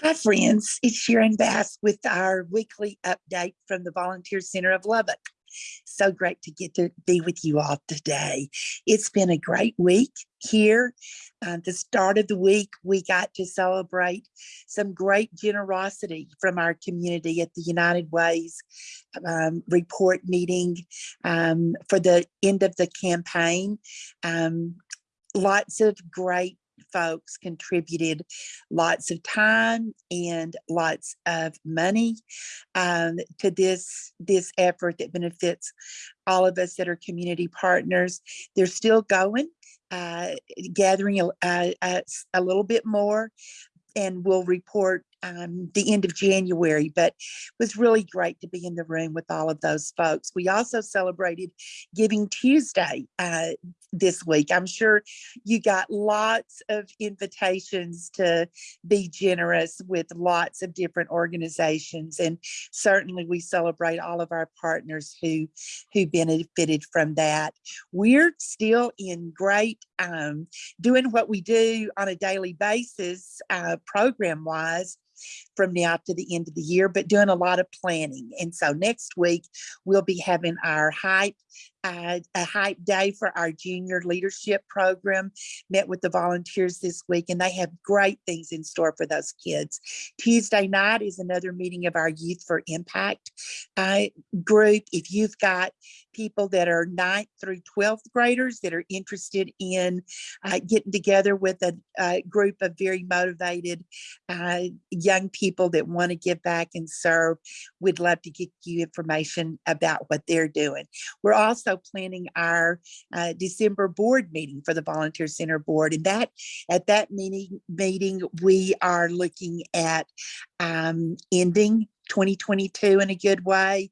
Hi, friends. It's Sharon Bass with our weekly update from the Volunteer Center of Lubbock. So great to get to be with you all today. It's been a great week here. Uh, the start of the week, we got to celebrate some great generosity from our community at the United Ways um, report meeting um, for the end of the campaign. Um, lots of great folks contributed lots of time and lots of money um, to this this effort that benefits all of us that are community partners. They're still going, uh, gathering a, a, a little bit more, and we'll report um, the end of January, but it was really great to be in the room with all of those folks. We also celebrated Giving Tuesday uh, this week. I'm sure you got lots of invitations to be generous with lots of different organizations. And certainly we celebrate all of our partners who, who benefited from that. We're still in great, um, doing what we do on a daily basis, uh, program wise from now to the end of the year, but doing a lot of planning. And so next week, we'll be having our hype, uh, a hype day for our junior leadership program. Met with the volunteers this week and they have great things in store for those kids. Tuesday night is another meeting of our Youth for Impact uh, group. If you've got people that are ninth through 12th graders that are interested in uh, getting together with a, a, group of very motivated uh, young people that want to give back and serve, we'd love to get you information about what they're doing. We're planning our uh, December board meeting for the Volunteer Center Board. And that at that meeting, meeting we are looking at um, ending 2022 in a good way,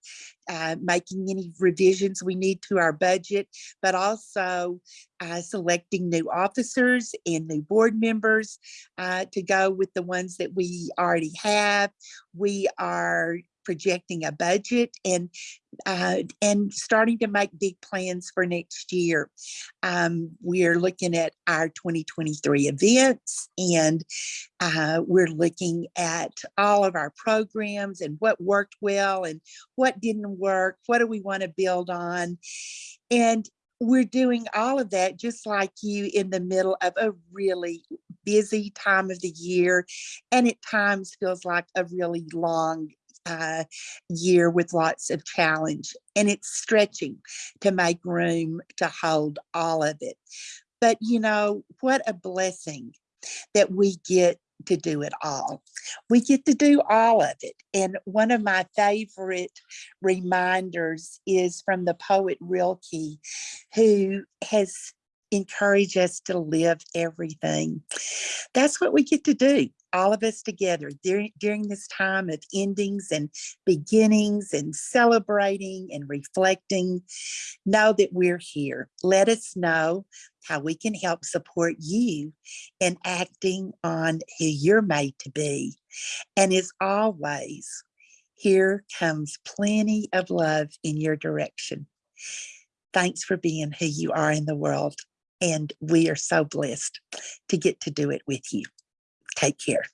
uh, making any revisions we need to our budget, but also uh, selecting new officers and new board members uh, to go with the ones that we already have. We are projecting a budget and uh, and starting to make big plans for next year. Um, we're looking at our 2023 events and uh, we're looking at all of our programs and what worked well and what didn't work. What do we want to build on? And we're doing all of that just like you in the middle of a really busy time of the year and at times feels like a really long uh, year with lots of challenge and it's stretching to make room to hold all of it. But you know, what a blessing that we get to do it all. We get to do all of it. And one of my favorite reminders is from the poet Rilke, who has encouraged us to live everything. That's what we get to do all of us together during, during this time of endings and beginnings and celebrating and reflecting. Know that we're here. Let us know how we can help support you in acting on who you're made to be. And as always, here comes plenty of love in your direction. Thanks for being who you are in the world. And we are so blessed to get to do it with you. Take care.